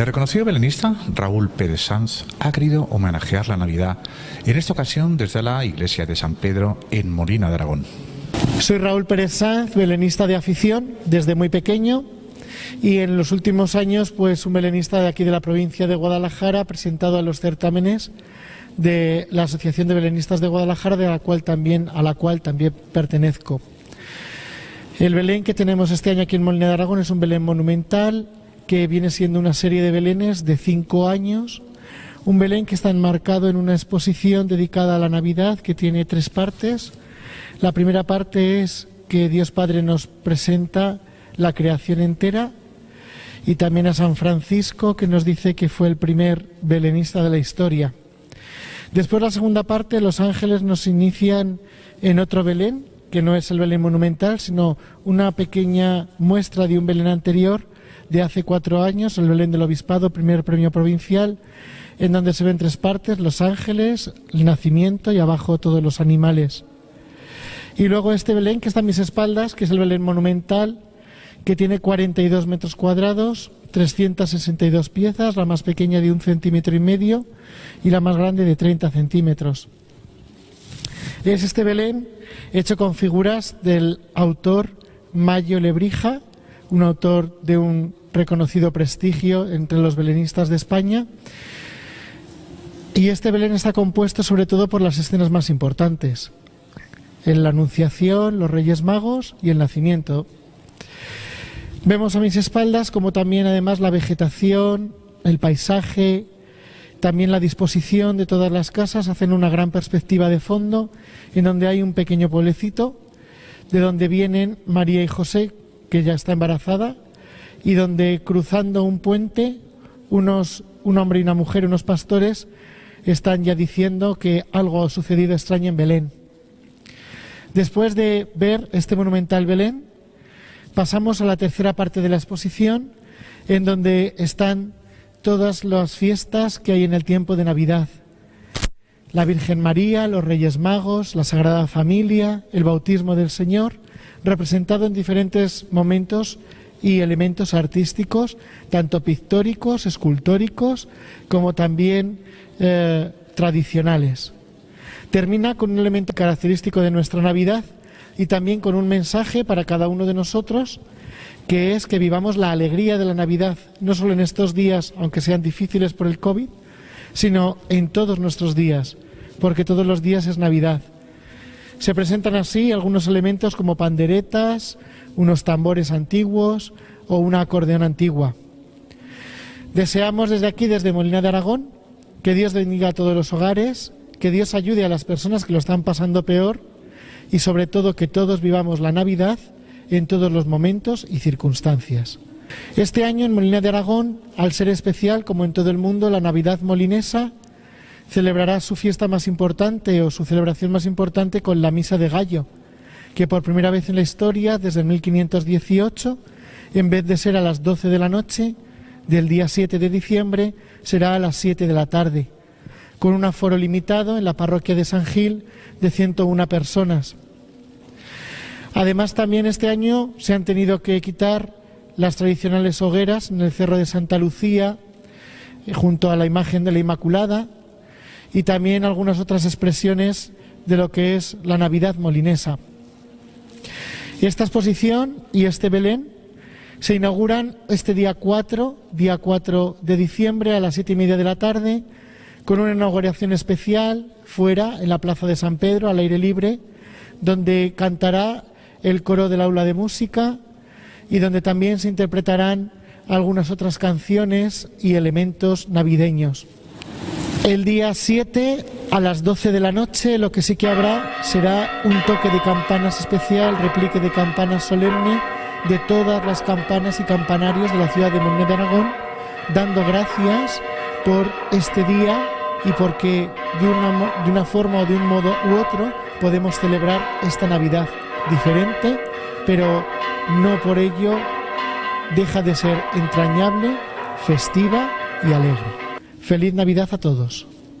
El reconocido belenista Raúl Pérez Sanz ha querido homenajear la Navidad, en esta ocasión desde la iglesia de San Pedro en Molina de Aragón. Soy Raúl Pérez Sanz, belenista de afición desde muy pequeño y en los últimos años pues un belenista de aquí de la provincia de Guadalajara presentado a los certámenes de la Asociación de Belenistas de Guadalajara de la cual también a la cual también pertenezco. El Belén que tenemos este año aquí en Molina de Aragón es un Belén monumental que viene siendo una serie de belenes de cinco años. Un Belén que está enmarcado en una exposición dedicada a la Navidad que tiene tres partes. La primera parte es que Dios Padre nos presenta la creación entera y también a San Francisco que nos dice que fue el primer belenista de la historia. Después la segunda parte, los ángeles nos inician en otro Belén, que no es el Belén monumental, sino una pequeña muestra de un Belén anterior de hace cuatro años, el Belén del Obispado, primer premio provincial, en donde se ven tres partes, los ángeles, el nacimiento y abajo todos los animales. Y luego este Belén que está a mis espaldas, que es el Belén monumental, que tiene 42 metros cuadrados, 362 piezas, la más pequeña de un centímetro y medio y la más grande de 30 centímetros. Es este Belén hecho con figuras del autor Mayo Lebrija, un autor de un reconocido prestigio entre los belenistas de España. Y este Belén está compuesto sobre todo por las escenas más importantes, en la Anunciación, los Reyes Magos y el Nacimiento. Vemos a mis espaldas como también además la vegetación, el paisaje, también la disposición de todas las casas hacen una gran perspectiva de fondo en donde hay un pequeño pueblecito de donde vienen María y José, que ya está embarazada, y donde cruzando un puente, unos, un hombre y una mujer, unos pastores, están ya diciendo que algo ha sucedido extraño en Belén. Después de ver este monumental Belén, pasamos a la tercera parte de la exposición, en donde están todas las fiestas que hay en el tiempo de Navidad. La Virgen María, los Reyes Magos, la Sagrada Familia, el bautismo del Señor, representado en diferentes momentos y elementos artísticos, tanto pictóricos, escultóricos, como también eh, tradicionales. Termina con un elemento característico de nuestra Navidad y también con un mensaje para cada uno de nosotros, que es que vivamos la alegría de la Navidad, no solo en estos días, aunque sean difíciles por el COVID, sino en todos nuestros días, porque todos los días es Navidad. Se presentan así algunos elementos como panderetas, unos tambores antiguos o una acordeón antigua. Deseamos desde aquí, desde Molina de Aragón, que Dios bendiga a todos los hogares, que Dios ayude a las personas que lo están pasando peor y sobre todo que todos vivamos la Navidad en todos los momentos y circunstancias. Este año en Molina de Aragón, al ser especial como en todo el mundo, la Navidad molinesa celebrará su fiesta más importante o su celebración más importante con la Misa de Gallo, que por primera vez en la historia, desde 1518, en vez de ser a las 12 de la noche del día 7 de diciembre, será a las 7 de la tarde, con un aforo limitado en la parroquia de San Gil de 101 personas. Además, también este año se han tenido que quitar las tradicionales hogueras en el Cerro de Santa Lucía, eh, junto a la imagen de la Inmaculada, y también algunas otras expresiones de lo que es la Navidad molinesa. Esta exposición y este Belén se inauguran este día 4, día 4 de diciembre a las siete y media de la tarde, con una inauguración especial fuera, en la Plaza de San Pedro, al aire libre, donde cantará el coro del aula de música y donde también se interpretarán algunas otras canciones y elementos navideños. El día 7 a las 12 de la noche lo que sí que habrá será un toque de campanas especial, replique de campanas solemne de todas las campanas y campanarios de la ciudad de Molina de Aragón, dando gracias por este día y porque de una forma o de un modo u otro podemos celebrar esta Navidad diferente, pero no por ello deja de ser entrañable, festiva y alegre. Feliz Navidad a todos.